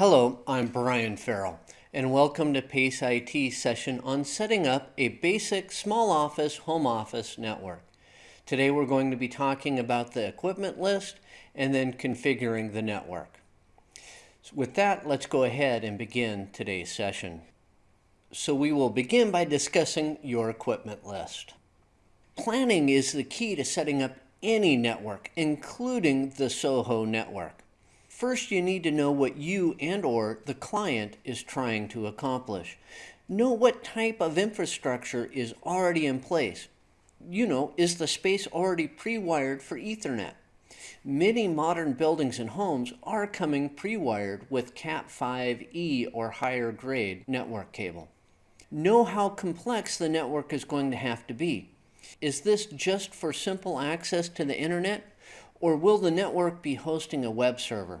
Hello, I'm Brian Ferrill, and welcome to PACE IT session on setting up a basic small office home office network. Today we're going to be talking about the equipment list and then configuring the network. So with that, let's go ahead and begin today's session. So we will begin by discussing your equipment list. Planning is the key to setting up any network, including the SOHO network. First, you need to know what you and or the client is trying to accomplish. Know what type of infrastructure is already in place. You know, is the space already pre-wired for Ethernet? Many modern buildings and homes are coming pre-wired with Cat5e or higher grade network cable. Know how complex the network is going to have to be. Is this just for simple access to the internet? Or will the network be hosting a web server?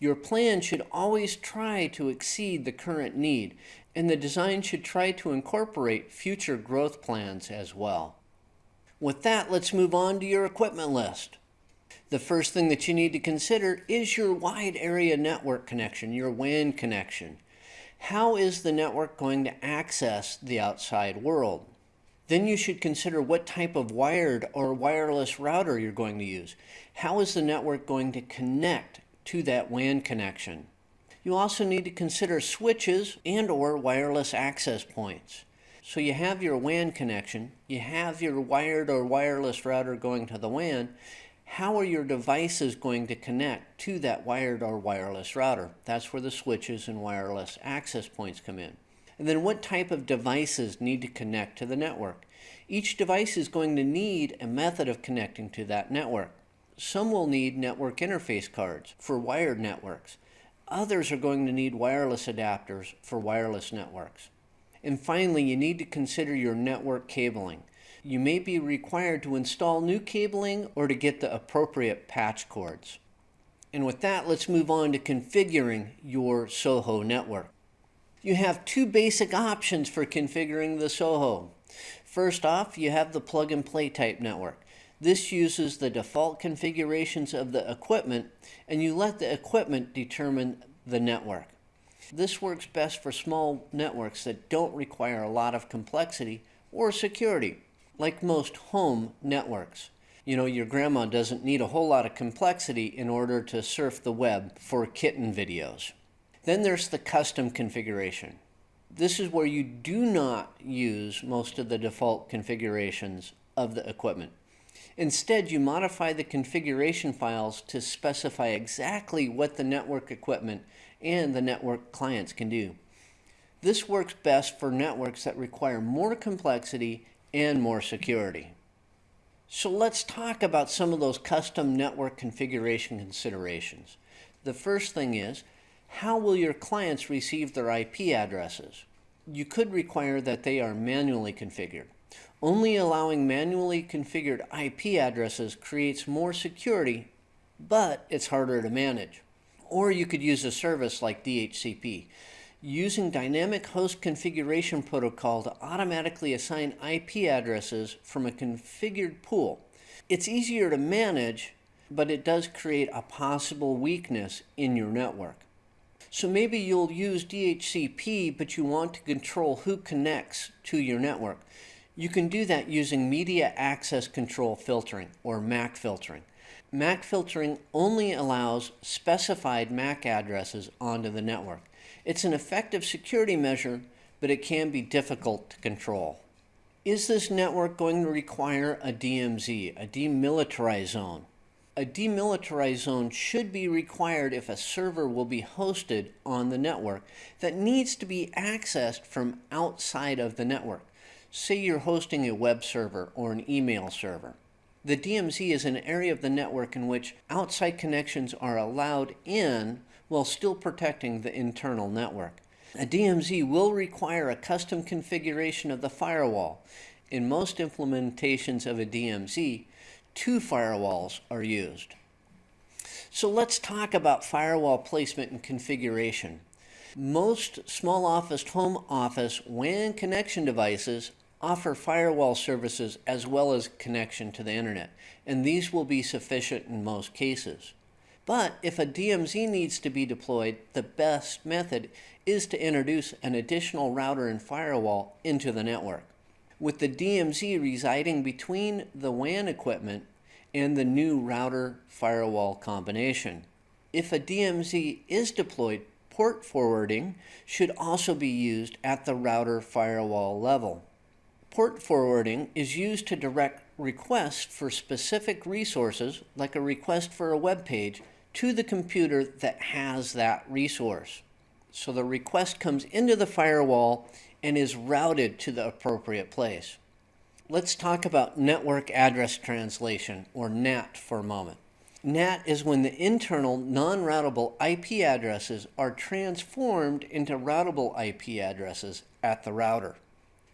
Your plan should always try to exceed the current need, and the design should try to incorporate future growth plans as well. With that, let's move on to your equipment list. The first thing that you need to consider is your wide area network connection, your WAN connection. How is the network going to access the outside world? Then you should consider what type of wired or wireless router you're going to use. How is the network going to connect to that WAN connection. You also need to consider switches and or wireless access points. So you have your WAN connection, you have your wired or wireless router going to the WAN, how are your devices going to connect to that wired or wireless router? That's where the switches and wireless access points come in. And then what type of devices need to connect to the network? Each device is going to need a method of connecting to that network. Some will need network interface cards for wired networks. Others are going to need wireless adapters for wireless networks. And finally, you need to consider your network cabling. You may be required to install new cabling or to get the appropriate patch cords. And with that, let's move on to configuring your SOHO network. You have two basic options for configuring the SOHO. First off, you have the plug and play type network. This uses the default configurations of the equipment and you let the equipment determine the network. This works best for small networks that don't require a lot of complexity or security, like most home networks. You know, your grandma doesn't need a whole lot of complexity in order to surf the web for kitten videos. Then there's the custom configuration. This is where you do not use most of the default configurations of the equipment. Instead, you modify the configuration files to specify exactly what the network equipment and the network clients can do. This works best for networks that require more complexity and more security. So let's talk about some of those custom network configuration considerations. The first thing is, how will your clients receive their IP addresses? You could require that they are manually configured. Only allowing manually configured IP addresses creates more security, but it's harder to manage. Or you could use a service like DHCP, using Dynamic Host Configuration Protocol to automatically assign IP addresses from a configured pool. It's easier to manage, but it does create a possible weakness in your network. So maybe you'll use DHCP, but you want to control who connects to your network. You can do that using Media Access Control Filtering, or MAC filtering. MAC filtering only allows specified MAC addresses onto the network. It's an effective security measure, but it can be difficult to control. Is this network going to require a DMZ, a demilitarized zone? A demilitarized zone should be required if a server will be hosted on the network that needs to be accessed from outside of the network. Say you're hosting a web server or an email server. The DMZ is an area of the network in which outside connections are allowed in while still protecting the internal network. A DMZ will require a custom configuration of the firewall. In most implementations of a DMZ, two firewalls are used. So let's talk about firewall placement and configuration. Most small office home office WAN connection devices offer firewall services as well as connection to the internet, and these will be sufficient in most cases. But if a DMZ needs to be deployed, the best method is to introduce an additional router and firewall into the network. With the DMZ residing between the WAN equipment and the new router firewall combination. If a DMZ is deployed, port forwarding should also be used at the router firewall level. Port forwarding is used to direct requests for specific resources, like a request for a web page, to the computer that has that resource. So the request comes into the firewall and is routed to the appropriate place. Let's talk about network address translation, or NAT, for a moment. NAT is when the internal non-routable IP addresses are transformed into routable IP addresses at the router.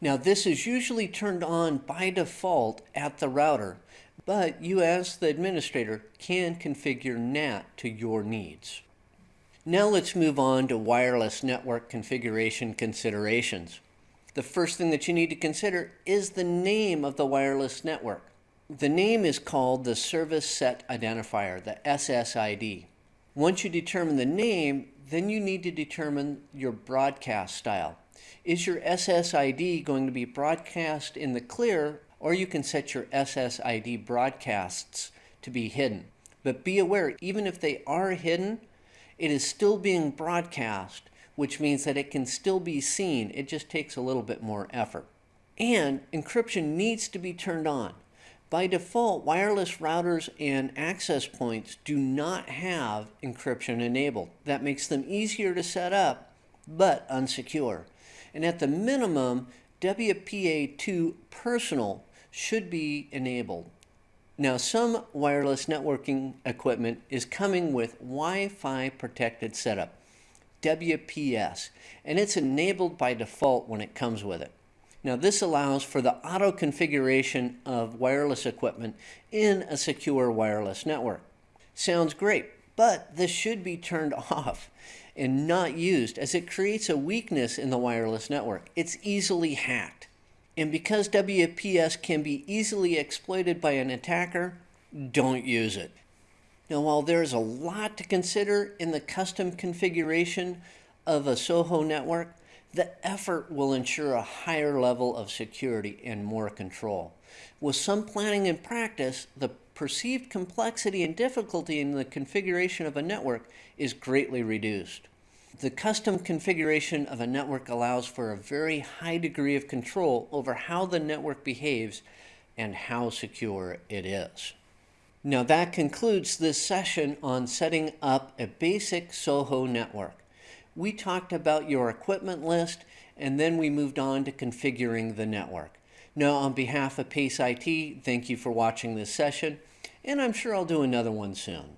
Now this is usually turned on by default at the router, but you as the administrator can configure NAT to your needs. Now let's move on to wireless network configuration considerations. The first thing that you need to consider is the name of the wireless network. The name is called the Service Set Identifier, the SSID. Once you determine the name, then you need to determine your broadcast style. Is your SSID going to be broadcast in the clear or you can set your SSID broadcasts to be hidden. But be aware, even if they are hidden, it is still being broadcast, which means that it can still be seen. It just takes a little bit more effort. And encryption needs to be turned on. By default, wireless routers and access points do not have encryption enabled. That makes them easier to set up, but unsecure. And at the minimum, WPA2 personal should be enabled. Now, some wireless networking equipment is coming with Wi-Fi protected setup, WPS, and it's enabled by default when it comes with it. Now, this allows for the auto configuration of wireless equipment in a secure wireless network. Sounds great, but this should be turned off and not used as it creates a weakness in the wireless network. It's easily hacked. And because WPS can be easily exploited by an attacker, don't use it. Now, while there's a lot to consider in the custom configuration of a SOHO network, the effort will ensure a higher level of security and more control. With some planning and practice, the perceived complexity and difficulty in the configuration of a network is greatly reduced. The custom configuration of a network allows for a very high degree of control over how the network behaves and how secure it is. Now that concludes this session on setting up a basic SOHO network. We talked about your equipment list and then we moved on to configuring the network. Now, on behalf of PACE IT, thank you for watching this session, and I'm sure I'll do another one soon.